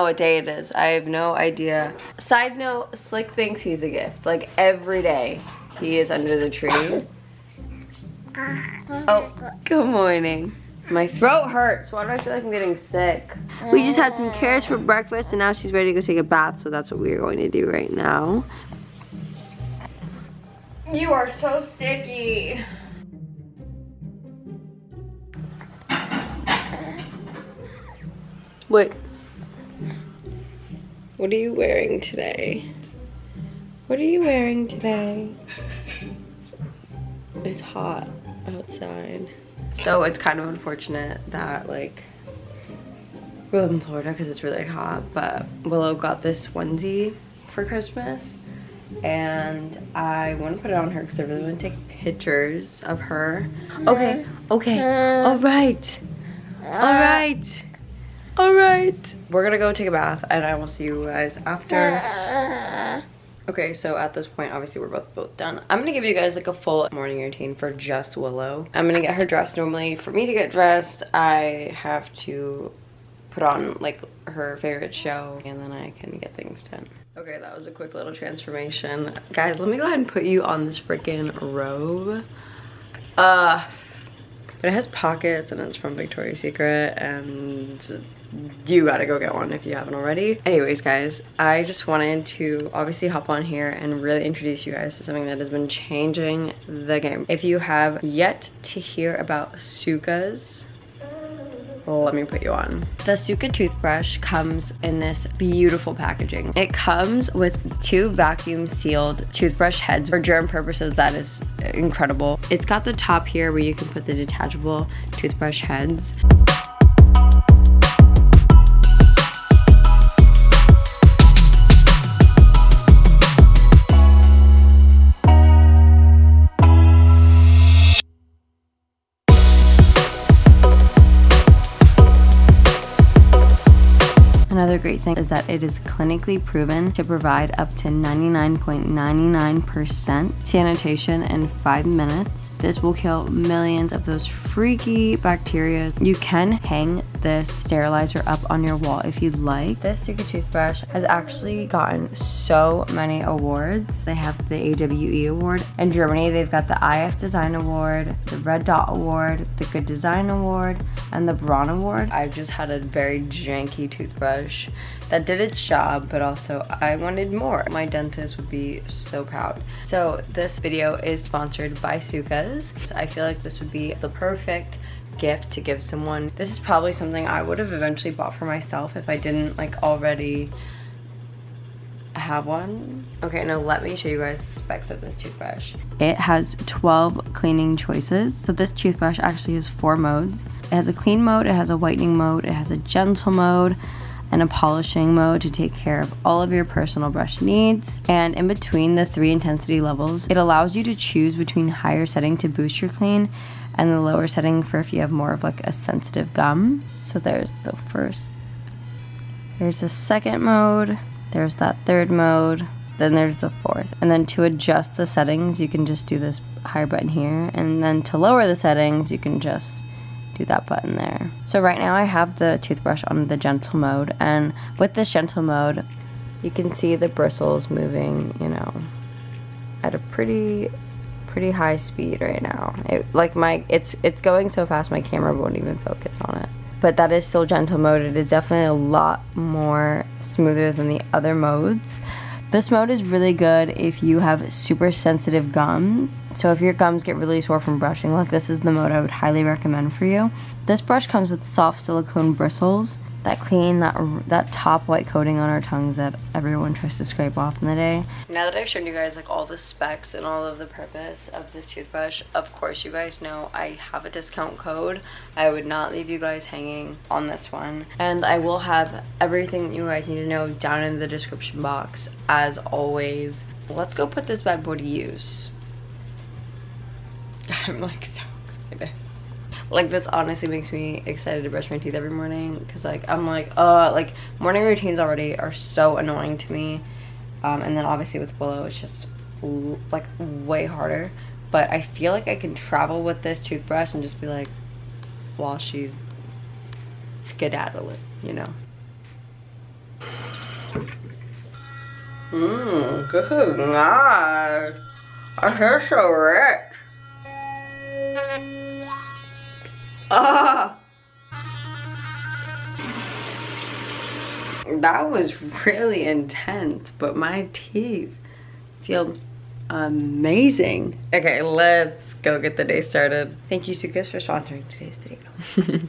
I don't even know what day it is. I have no idea. Side note, Slick thinks he's a gift. Like every day he is under the tree. Oh. oh, good morning. My throat hurts. Why do I feel like I'm getting sick? We just had some carrots for breakfast and now she's ready to go take a bath. So that's what we are going to do right now. You are so sticky. What? What are you wearing today? What are you wearing today? It's hot outside. So it's kind of unfortunate that like we live in Florida because it's really hot, but Willow got this onesie for Christmas and I want to put it on her because I really want to take pictures of her. Okay, okay, all right, all right. All right. We're gonna go take a bath and I will see you guys after. Okay, so at this point, obviously we're both both done. I'm gonna give you guys like a full morning routine for just Willow. I'm gonna get her dressed normally. For me to get dressed, I have to put on like her favorite show and then I can get things done. Okay, that was a quick little transformation. Guys, let me go ahead and put you on this freaking robe. Uh, but it has pockets and it's from Victoria's Secret and you gotta go get one if you haven't already. Anyways, guys, I just wanted to obviously hop on here and really introduce you guys to something that has been changing the game. If you have yet to hear about Suka's, let me put you on. The Suka toothbrush comes in this beautiful packaging. It comes with two vacuum sealed toothbrush heads for germ purposes. That is incredible. It's got the top here where you can put the detachable toothbrush heads. Another great thing is that it is clinically proven to provide up to 99.99% sanitation in five minutes. This will kill millions of those freaky bacteria. You can hang this sterilizer up on your wall if you'd like. This Suka toothbrush has actually gotten so many awards. They have the AWE award. In Germany, they've got the IF Design Award, the Red Dot Award, the Good Design Award, and the Braun Award. I've just had a very janky toothbrush that did its job, but also I wanted more. My dentist would be so proud. So this video is sponsored by Suka's. I feel like this would be the perfect gift to give someone. This is probably something I would have eventually bought for myself if I didn't like already have one. Okay, now let me show you guys the specs of this toothbrush. It has 12 cleaning choices. So this toothbrush actually has four modes. It has a clean mode, it has a whitening mode, it has a gentle mode, and a polishing mode to take care of all of your personal brush needs. And in between the three intensity levels, it allows you to choose between higher setting to boost your clean and the lower setting for if you have more of like a sensitive gum. So there's the first, there's the second mode, there's that third mode, then there's the fourth. And then to adjust the settings, you can just do this higher button here. And then to lower the settings, you can just do that button there. So right now I have the toothbrush on the gentle mode and with this gentle mode you can see the bristles moving, you know, at a pretty pretty high speed right now. It, like my it's it's going so fast my camera won't even focus on it. But that is still gentle mode. It is definitely a lot more smoother than the other modes. This mode is really good if you have super sensitive gums. So if your gums get really sore from brushing, like this is the mode I would highly recommend for you. This brush comes with soft silicone bristles that clean that that top white coating on our tongues that everyone tries to scrape off in the day. Now that I've shown you guys like all the specs and all of the purpose of this toothbrush, of course you guys know I have a discount code. I would not leave you guys hanging on this one. And I will have everything you guys need to know down in the description box as always. Let's go put this bad boy to use. I'm like so excited like this honestly makes me excited to brush my teeth every morning because like i'm like uh like morning routines already are so annoying to me um, and then obviously with willow it's just like way harder but i feel like i can travel with this toothbrush and just be like while she's skedaddling you know Mmm, good night. I feel so rich. Ah! That was really intense, but my teeth feel amazing. Okay, let's go get the day started. Thank you, Sukas, for sponsoring today's video.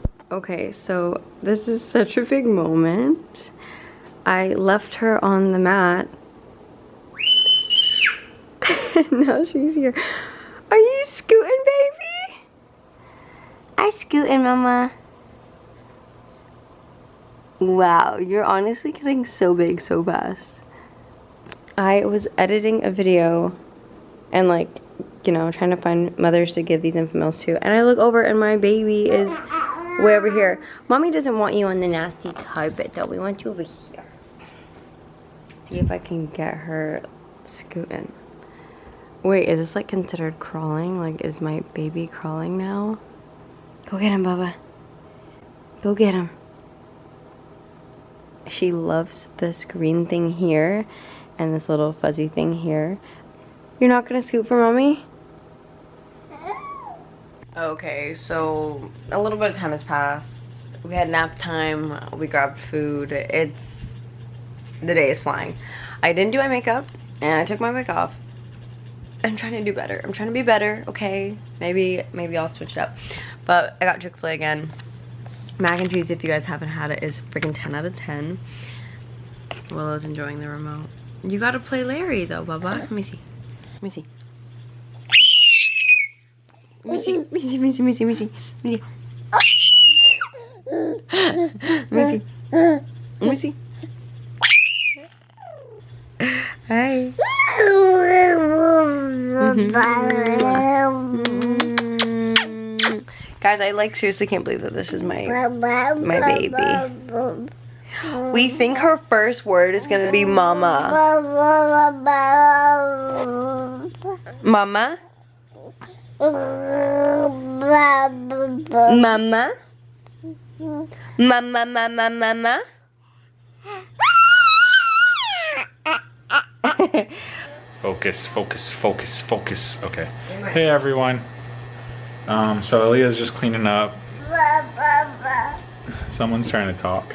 okay, so this is such a big moment. I left her on the mat. now she's here. Are you scooting? I scooting, mama. Wow, you're honestly getting so big so fast. I was editing a video and like, you know, trying to find mothers to give these Enfamils to. And I look over and my baby is way over here. Mommy doesn't want you on the nasty carpet though. We want you over here. See if I can get her scooting. Wait, is this like considered crawling? Like, is my baby crawling now? Go get him, Bubba. Go get him. She loves this green thing here and this little fuzzy thing here. You're not gonna scoot for mommy? Okay, so a little bit of time has passed. We had nap time, we grabbed food. It's, the day is flying. I didn't do my makeup and I took my wig off. I'm trying to do better. I'm trying to be better, okay? Maybe, maybe I'll switch it up. But I got Chick-fil-A again. Mac and cheese, if you guys haven't had it, is freaking 10 out of 10. Willow's enjoying the remote. You gotta play Larry though, Bubba. Let me see. Let me see. Let me see, let me see, let me see, let me see, let me see. Let me see. Let me see. Let me see. Hey. Mm-hmm. Guys, I like seriously can't believe that this is my my baby. We think her first word is gonna be mama. Mama? Mama? Mama, mama, mama? focus, focus, focus, focus. Okay. Hey everyone. Um, so Aaliyah's just cleaning up. Someone's trying to talk.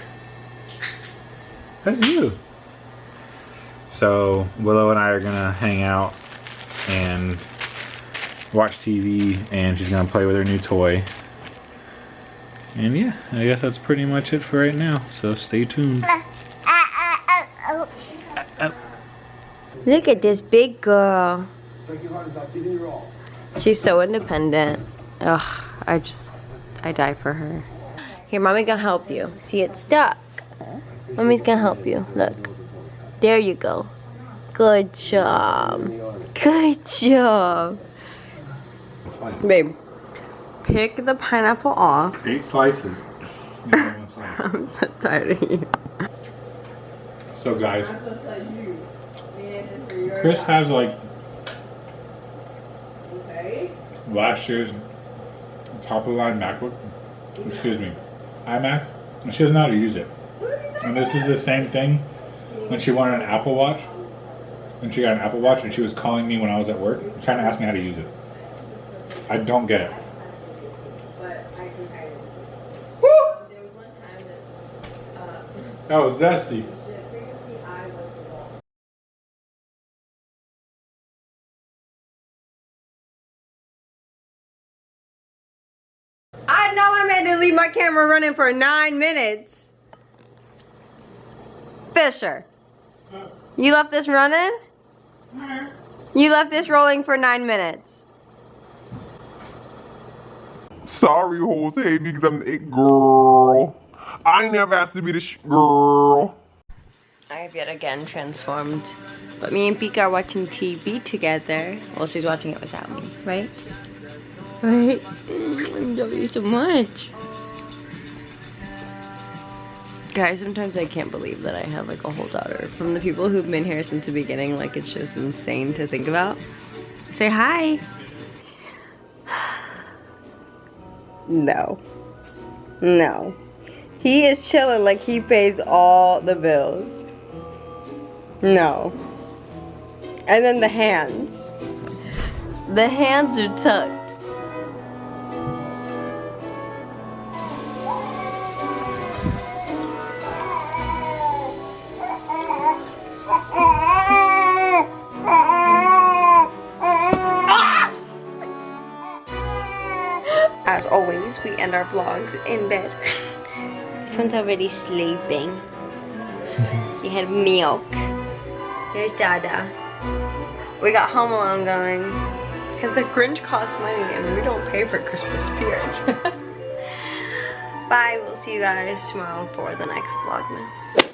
That's you. So Willow and I are gonna hang out and watch TV and she's gonna play with her new toy. And yeah, I guess that's pretty much it for right now. So stay tuned. Look at this big girl. She's so independent. Ugh, I just, I die for her. Here, mommy's gonna help you. See, it's stuck. Mommy's gonna help you. Look. There you go. Good job. Good job. Babe, pick the pineapple off. Eight slices. I'm so tired of you. So guys, Chris has like last year's top of the line MacBook, excuse me, iMac, and she doesn't know how to use it. And this is the same thing when she wanted an Apple Watch. When she got an Apple Watch and she was calling me when I was at work, trying to ask me how to use it. I don't get it. That was zesty. Running for nine minutes. Fisher, you left this running? You left this rolling for nine minutes. Sorry, Jose, because I'm the girl. I never asked to be the sh girl. I have yet again transformed. But me and Pika are watching TV together. Well, she's watching it without me, right? Right? I love you so much. Guys, sometimes I can't believe that I have like a whole daughter. From the people who've been here since the beginning, like it's just insane to think about. Say hi. No. No. He is chilling like he pays all the bills. No. And then the hands. The hands are tucked. always, we end our vlogs in bed. this one's already sleeping. he had milk. Here's Dada. We got Home Alone going. Because the Grinch costs money and we don't pay for Christmas spirits. Bye, we'll see you guys tomorrow for the next Vlogmas.